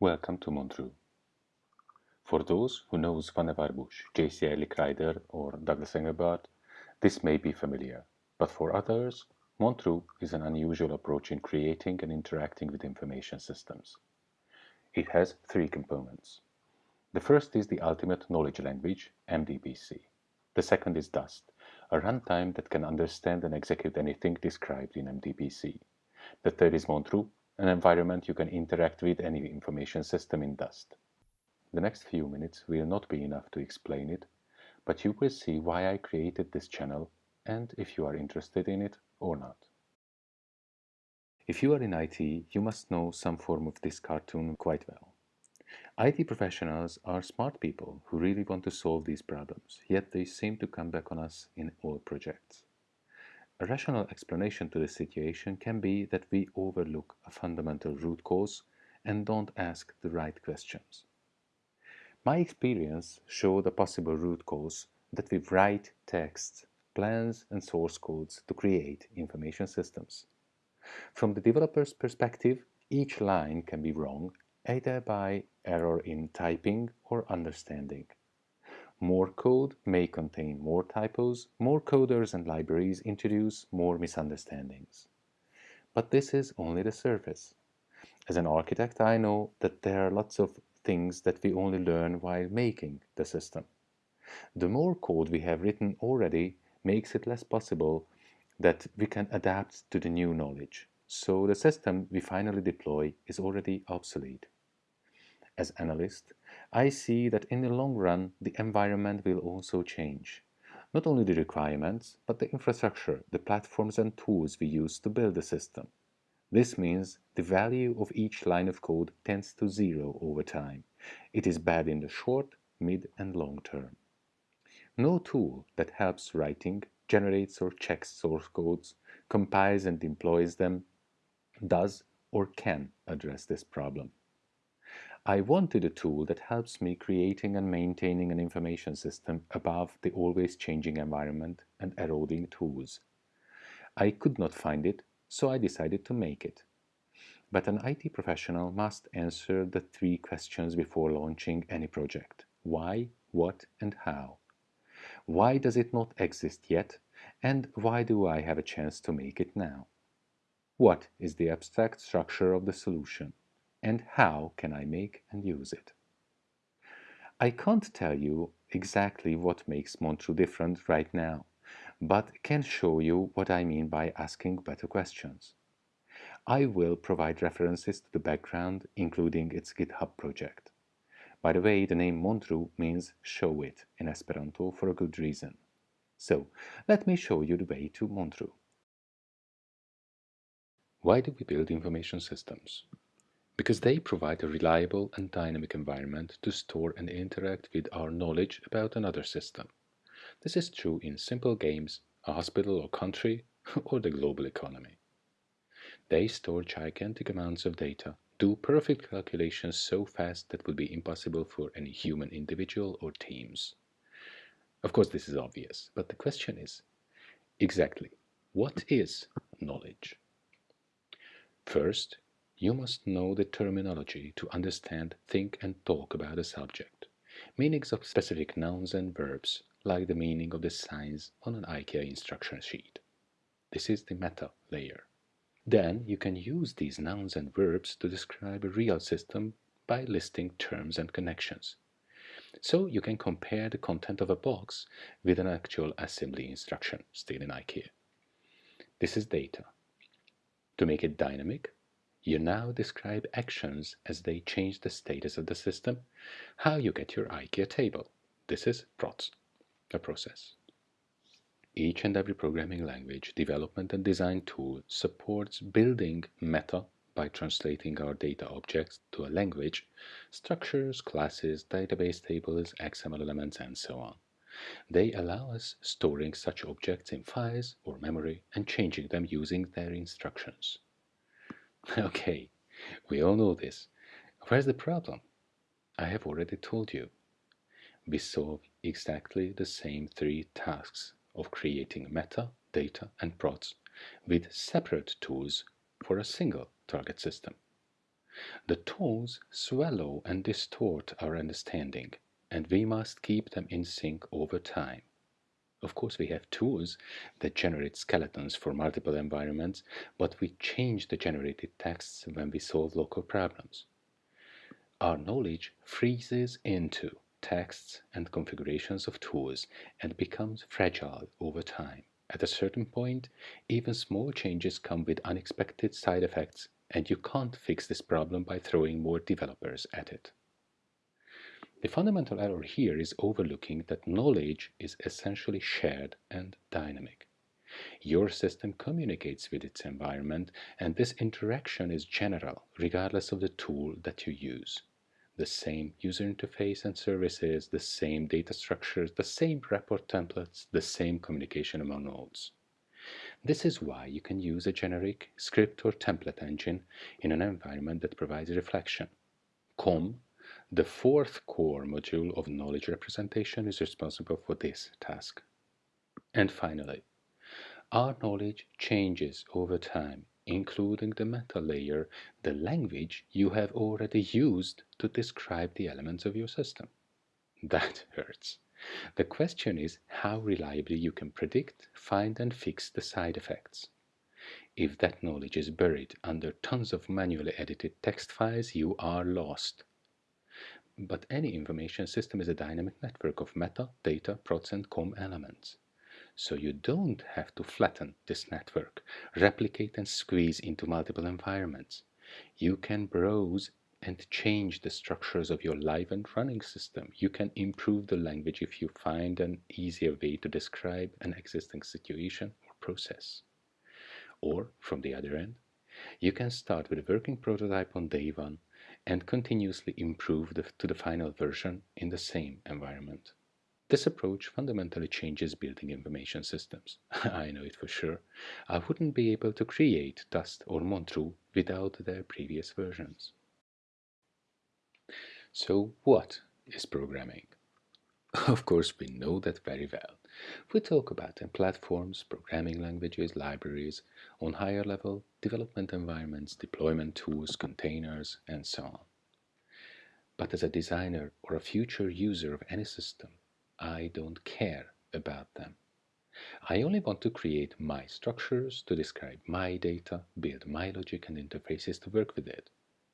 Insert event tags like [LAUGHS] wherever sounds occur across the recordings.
Welcome to Montru. For those who knows Vannevar Bush, J.C. Licklider, or Douglas Engelbart, this may be familiar, but for others, Montru is an unusual approach in creating and interacting with information systems. It has three components. The first is the Ultimate Knowledge Language, MDPC. The second is Dust, a runtime that can understand and execute anything described in MDPC. The third is Montru, an environment you can interact with any information system in Dust. The next few minutes will not be enough to explain it, but you will see why I created this channel and if you are interested in it or not. If you are in IT, you must know some form of this cartoon quite well. IT professionals are smart people who really want to solve these problems, yet they seem to come back on us in all projects. A rational explanation to the situation can be that we overlook a fundamental root cause and don't ask the right questions. My experience showed a possible root cause that we write texts, plans and source codes to create information systems. From the developer's perspective, each line can be wrong either by error in typing or understanding. More code may contain more typos, more coders and libraries introduce more misunderstandings. But this is only the surface. As an architect, I know that there are lots of things that we only learn while making the system. The more code we have written already makes it less possible that we can adapt to the new knowledge. So the system we finally deploy is already obsolete. As analyst, I see that in the long run, the environment will also change. Not only the requirements, but the infrastructure, the platforms and tools we use to build the system. This means the value of each line of code tends to zero over time. It is bad in the short, mid and long term. No tool that helps writing, generates or checks source codes, compiles and employs them, does or can address this problem. I wanted a tool that helps me creating and maintaining an information system above the always changing environment and eroding tools. I could not find it, so I decided to make it. But an IT professional must answer the three questions before launching any project. Why, what and how? Why does it not exist yet? And why do I have a chance to make it now? What is the abstract structure of the solution? And how can I make and use it. I can't tell you exactly what makes Montru different right now, but can show you what I mean by asking better questions. I will provide references to the background, including its GitHub project. By the way, the name Montru means show it in Esperanto for a good reason. So, let me show you the way to Montru. Why do we build information systems? Because they provide a reliable and dynamic environment to store and interact with our knowledge about another system. This is true in simple games, a hospital or country, [LAUGHS] or the global economy. They store gigantic amounts of data, do perfect calculations so fast that would be impossible for any human individual or teams. Of course, this is obvious, but the question is, exactly, what is knowledge? First, you must know the terminology to understand, think and talk about a subject. Meanings of specific nouns and verbs, like the meaning of the signs on an IKEA instruction sheet. This is the meta layer. Then you can use these nouns and verbs to describe a real system by listing terms and connections. So you can compare the content of a box with an actual assembly instruction, still in IKEA. This is data. To make it dynamic, you now describe actions as they change the status of the system, how you get your IKEA table. This is PROTS, a process. Each and every programming language, development and design tool supports building meta by translating our data objects to a language, structures, classes, database tables, XML elements, and so on. They allow us storing such objects in files or memory and changing them using their instructions. [LAUGHS] Okay, we all know this. Where's the problem? I have already told you. We solve exactly the same three tasks of creating meta, data and prots with separate tools for a single target system. The tools swallow and distort our understanding, and we must keep them in sync over time. Of course, we have tools that generate skeletons for multiple environments, but we change the generated texts when we solve local problems. Our knowledge freezes into texts and configurations of tools and becomes fragile over time. At a certain point, even small changes come with unexpected side effects, and you can't fix this problem by throwing more developers at it. The fundamental error here is overlooking that knowledge is essentially shared and dynamic. Your system communicates with its environment, and this interaction is general, regardless of the tool that you use. The same user interface and services, the same data structures, the same report templates, the same communication among nodes. This is why you can use a generic script or template engine in an environment that provides reflection. COM the fourth core module of knowledge representation is responsible for this task. And finally, our knowledge changes over time, including the meta layer, the language you have already used to describe the elements of your system. That [LAUGHS] hurts. The question is how reliably you can predict, find and fix the side effects. If that knowledge is buried under tons of manually edited text files, you are lost. But any information system is a dynamic network of meta, data, prots, and com elements. So you don't have to flatten this network, replicate and squeeze into multiple environments. You can browse and change the structures of your live and running system. You can improve the language if you find an easier way to describe an existing situation or process. Or, from the other end, you can start with a working prototype on day one and continuously improve the, to the final version in the same environment. This approach fundamentally changes building information systems. [LAUGHS] I know it for sure. I wouldn't be able to create Dust or Montru without their previous versions. So what is programming? [LAUGHS] Of course, we know that very well. We talk about platforms, programming languages, libraries, on higher level, development environments, deployment tools, containers, and so on. But as a designer or a future user of any system, I don't care about them. I only want to create my structures to describe my data, build my logic and interfaces to work with it.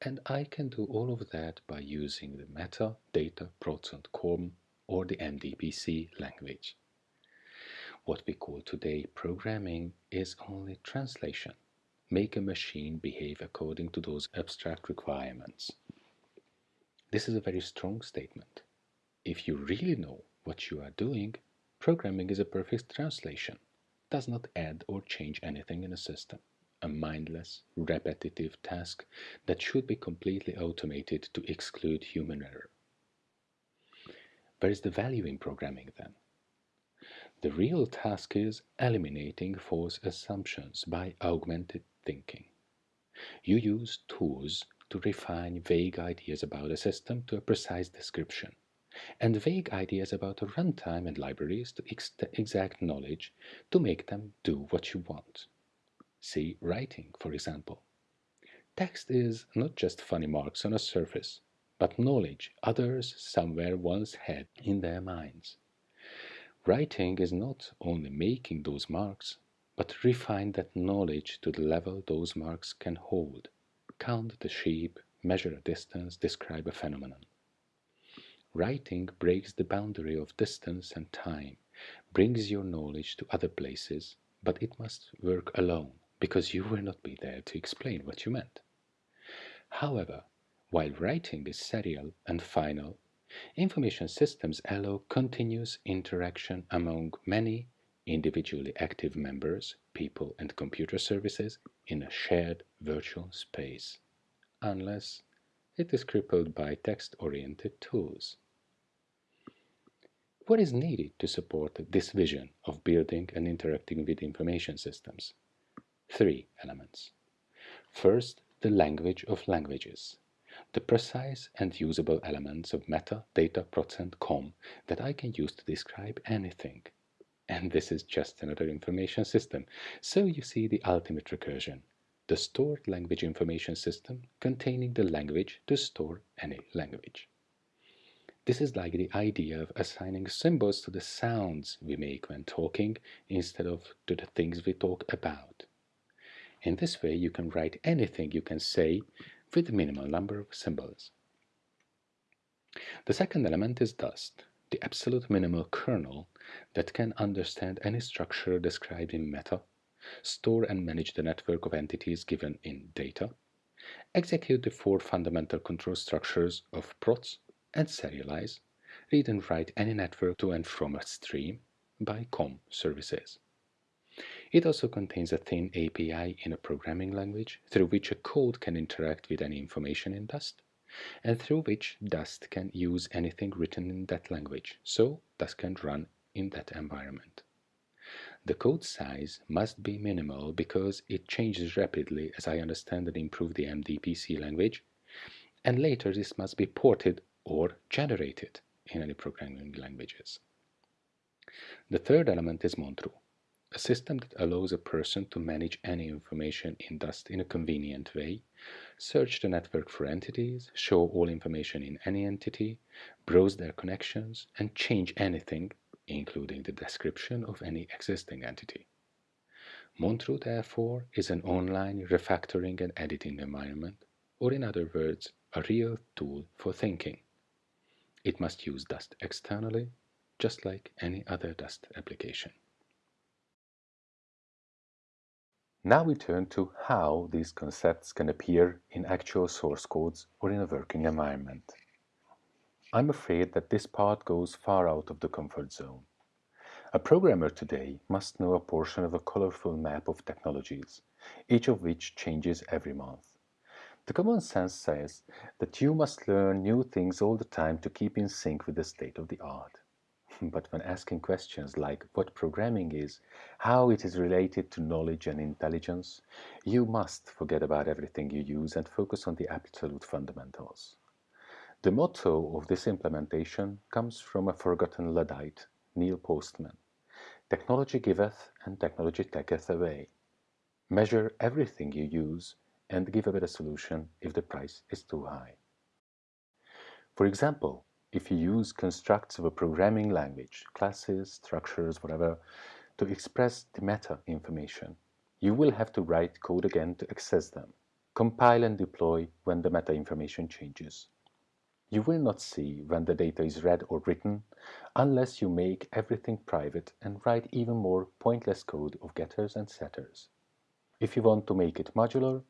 And I can do all of that by using the meta, data, prots and com or the MDPC language. What we call today programming is only translation. Make a machine behave according to those abstract requirements. This is a very strong statement. If you really know what you are doing, programming is a perfect translation, does not add or change anything in a system, a mindless, repetitive task that should be completely automated to exclude human error. Where is the value in programming then? The real task is eliminating false assumptions by augmented thinking. You use tools to refine vague ideas about a system to a precise description, and vague ideas about a runtime and libraries to ex exact knowledge to make them do what you want. See writing, for example. Text is not just funny marks on a surface, but knowledge others somewhere once had in their minds. Writing is not only making those marks, but refine that knowledge to the level those marks can hold count the sheep, measure a distance, describe a phenomenon. Writing breaks the boundary of distance and time, brings your knowledge to other places, but it must work alone, because you will not be there to explain what you meant. However, while writing is serial and final, information systems allow continuous interaction among many individually active members, people and computer services in a shared virtual space, unless it is crippled by text-oriented tools. What is needed to support this vision of building and interacting with information systems? Three elements. First, the language of languages, the precise and usable elements of meta, data, prots, and com that I can use to describe anything and this is just another information system. So you see the ultimate recursion. the stored language information system containing the language to store any language. This is like the idea of assigning symbols to the sounds we make when talking instead of to the things we talk about. In this way, you can write anything you can say with minimal number of symbols. The second element is dust, the absolute minimal kernel that can understand any structure described in meta, store and manage the network of entities given in data, execute the four fundamental control structures of prots and serialize, read and write any network to and from a stream by COM services. It also contains a thin API in a programming language through which a code can interact with any information in Dust, and through which Dust can use anything written in that language, so Dust can run in that environment. The code size must be minimal because it changes rapidly as I understand and improve the MDPC language, and later this must be ported or generated in any programming languages. The third element is Montru, a system that allows a person to manage any information in Dust in a convenient way, search the network for entities, show all information in any entity, browse their connections, and change anything, including the description of any existing entity. Montru, therefore, is an online refactoring and editing environment, or in other words, a real tool for thinking. It must use Dust externally, just like any other Dust application. Now we turn to how these concepts can appear in actual source codes or in a working environment. I'm afraid that this part goes far out of the comfort zone. A programmer today must know a portion of a colorful map of technologies, each of which changes every month. The common sense says that you must learn new things all the time to keep in sync with the state of the art. [LAUGHS] But when asking questions like what programming is, how it is related to knowledge and intelligence, you must forget about everything you use and focus on the absolute fundamentals. The motto of this implementation comes from a forgotten Luddite, Neil Postman. Technology giveth and technology taketh away. Measure everything you use and give a better solution if the price is too high. For example, if you use constructs of a programming language, classes, structures, whatever, to express the meta information, you will have to write code again to access them, compile and deploy when the meta information changes. You will not see when the data is read or written unless you make everything private and write even more pointless code of getters and setters. If you want to make it modular,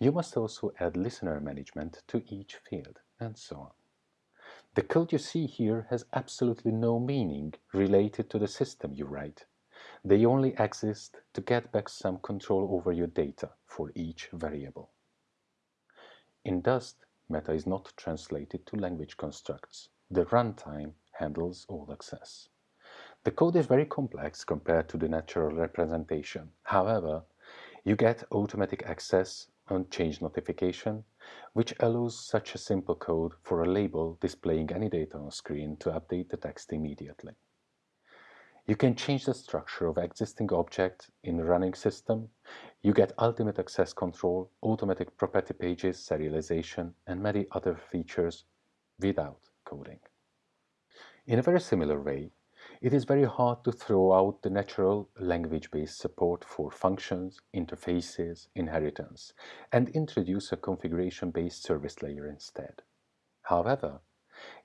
you must also add listener management to each field, and so on. The code you see here has absolutely no meaning related to the system you write. They only exist to get back some control over your data for each variable. In Dust, meta is not translated to language constructs. The runtime handles all access. The code is very complex compared to the natural representation. However, you get automatic access on change notification, which allows such a simple code for a label displaying any data on screen to update the text immediately. You can change the structure of existing objects in the running system. You get ultimate access control, automatic property pages, serialization, and many other features without coding. In a very similar way, it is very hard to throw out the natural language-based support for functions, interfaces, inheritance, and introduce a configuration-based service layer instead. However,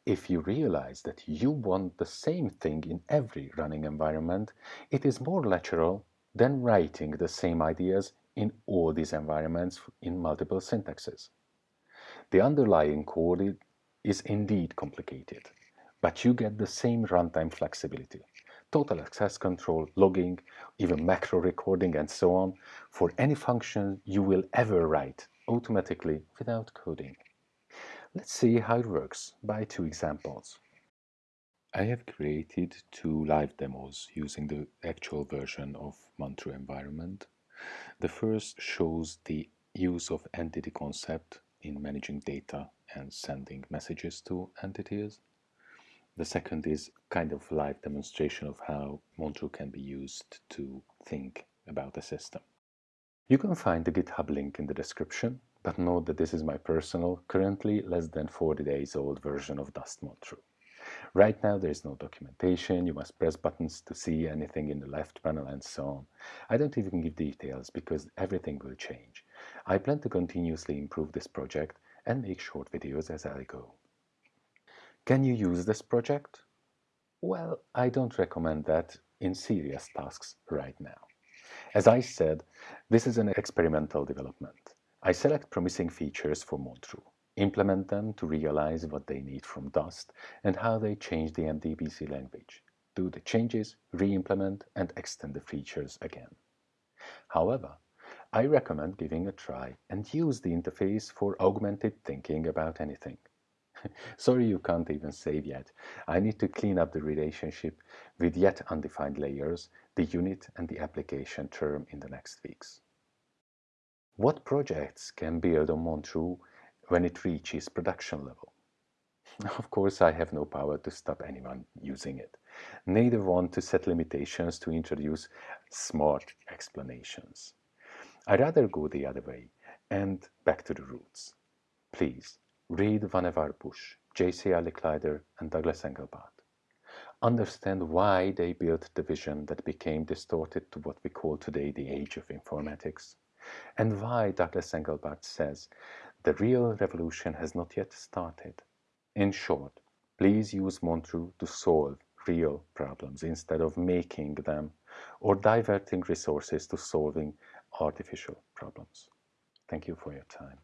if you realize that you want the same thing in every running environment, it is more natural than writing the same ideas in all these environments in multiple syntaxes. The underlying code is indeed complicated but you get the same runtime flexibility. Total access control, logging, even macro recording and so on for any function you will ever write automatically without coding. Let's see how it works by two examples. I have created two live demos using the actual version of Montru environment. The first shows the use of entity concept in managing data and sending messages to entities. The second is kind of live demonstration of how Montru can be used to think about the system. You can find the GitHub link in the description, but note that this is my personal, currently less than 40 days old version of Dust Montru. Right now there is no documentation, you must press buttons to see anything in the left panel and so on. I don't even give details because everything will change. I plan to continuously improve this project and make short videos as I go. Can you use this project? Well, I don't recommend that in serious tasks right now. As I said, this is an experimental development. I select promising features for Montru, implement them to realize what they need from Dust and how they change the MDPC language, do the changes, re-implement and extend the features again. However, I recommend giving a try and use the interface for augmented thinking about anything. [LAUGHS] Sorry you can't even save yet. I need to clean up the relationship with yet undefined layers the unit and the application term in the next weeks. What projects can build on Montru when it reaches production level? [LAUGHS] Of course, I have no power to stop anyone using it. Neither want to set limitations to introduce smart explanations. I'd rather go the other way and back to the roots. Please, read Vannevar Bush, J.C. Licklider and Douglas Engelbart understand why they built the vision that became distorted to what we call today the age of informatics, and why Douglas Engelbart says the real revolution has not yet started. In short, please use Montru to solve real problems instead of making them or diverting resources to solving artificial problems. Thank you for your time.